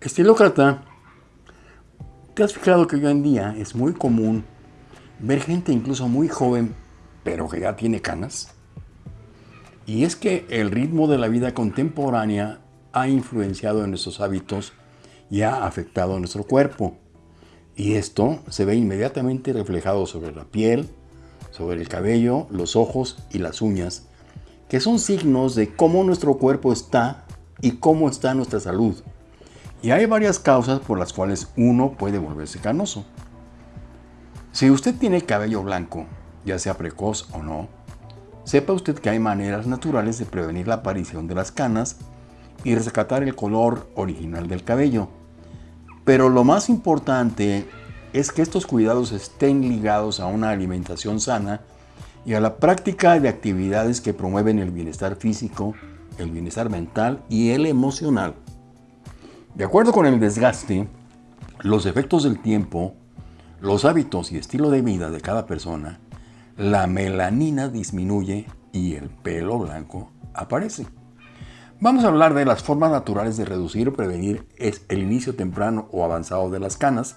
Estilócrata, ¿te has fijado que hoy en día es muy común ver gente incluso muy joven, pero que ya tiene canas? Y es que el ritmo de la vida contemporánea ha influenciado en nuestros hábitos y ha afectado a nuestro cuerpo. Y esto se ve inmediatamente reflejado sobre la piel, sobre el cabello, los ojos y las uñas, que son signos de cómo nuestro cuerpo está y cómo está nuestra salud. Y hay varias causas por las cuales uno puede volverse canoso. Si usted tiene cabello blanco, ya sea precoz o no, sepa usted que hay maneras naturales de prevenir la aparición de las canas y rescatar el color original del cabello. Pero lo más importante es que estos cuidados estén ligados a una alimentación sana y a la práctica de actividades que promueven el bienestar físico, el bienestar mental y el emocional. De acuerdo con el desgaste, los efectos del tiempo, los hábitos y estilo de vida de cada persona, la melanina disminuye y el pelo blanco aparece. Vamos a hablar de las formas naturales de reducir o prevenir el inicio temprano o avanzado de las canas,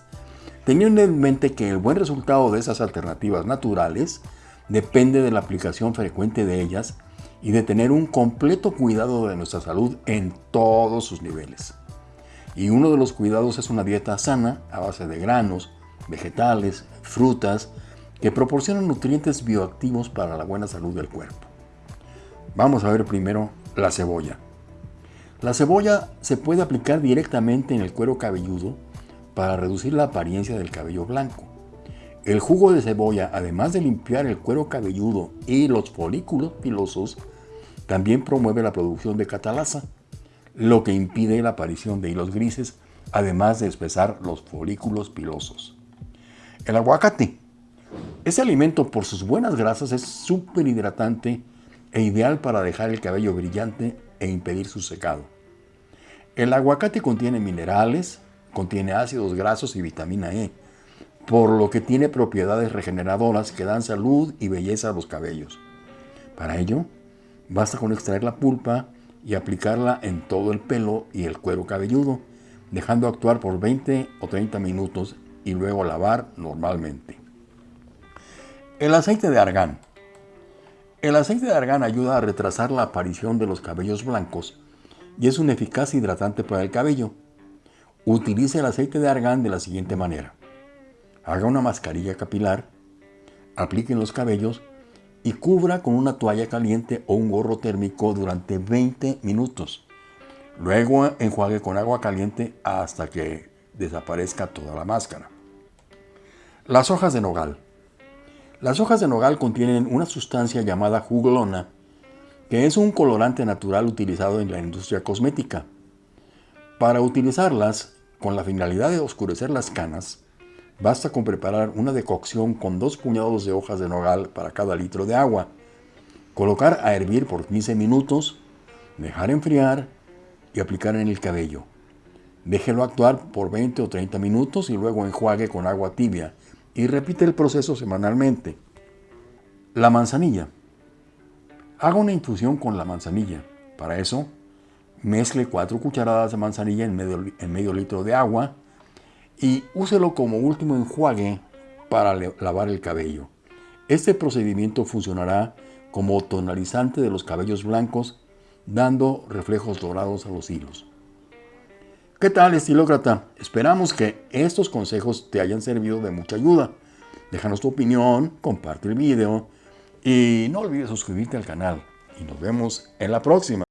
teniendo en mente que el buen resultado de esas alternativas naturales depende de la aplicación frecuente de ellas y de tener un completo cuidado de nuestra salud en todos sus niveles. Y uno de los cuidados es una dieta sana a base de granos, vegetales, frutas, que proporcionan nutrientes bioactivos para la buena salud del cuerpo. Vamos a ver primero la cebolla. La cebolla se puede aplicar directamente en el cuero cabelludo para reducir la apariencia del cabello blanco. El jugo de cebolla, además de limpiar el cuero cabelludo y los folículos pilosos, también promueve la producción de catalasa, lo que impide la aparición de hilos grises, además de espesar los folículos pilosos. El aguacate. Ese alimento por sus buenas grasas es súper hidratante e ideal para dejar el cabello brillante e impedir su secado. El aguacate contiene minerales, contiene ácidos grasos y vitamina E, por lo que tiene propiedades regeneradoras que dan salud y belleza a los cabellos. Para ello, basta con extraer la pulpa y aplicarla en todo el pelo y el cuero cabelludo, dejando actuar por 20 o 30 minutos y luego lavar normalmente. El aceite de argán. El aceite de argán ayuda a retrasar la aparición de los cabellos blancos y es un eficaz hidratante para el cabello. Utilice el aceite de argán de la siguiente manera. Haga una mascarilla capilar, aplique en los cabellos y cubra con una toalla caliente o un gorro térmico durante 20 minutos. Luego enjuague con agua caliente hasta que desaparezca toda la máscara. Las hojas de nogal. Las hojas de nogal contienen una sustancia llamada jugolona, que es un colorante natural utilizado en la industria cosmética. Para utilizarlas, con la finalidad de oscurecer las canas, Basta con preparar una decocción con dos puñados de hojas de nogal para cada litro de agua. Colocar a hervir por 15 minutos, dejar enfriar y aplicar en el cabello. Déjelo actuar por 20 o 30 minutos y luego enjuague con agua tibia y repite el proceso semanalmente. La manzanilla. Haga una infusión con la manzanilla. Para eso, mezcle 4 cucharadas de manzanilla en medio, en medio litro de agua y úselo como último enjuague para lavar el cabello. Este procedimiento funcionará como tonalizante de los cabellos blancos, dando reflejos dorados a los hilos. ¿Qué tal, estilócrata? Esperamos que estos consejos te hayan servido de mucha ayuda. Déjanos tu opinión, comparte el video y no olvides suscribirte al canal. Y nos vemos en la próxima.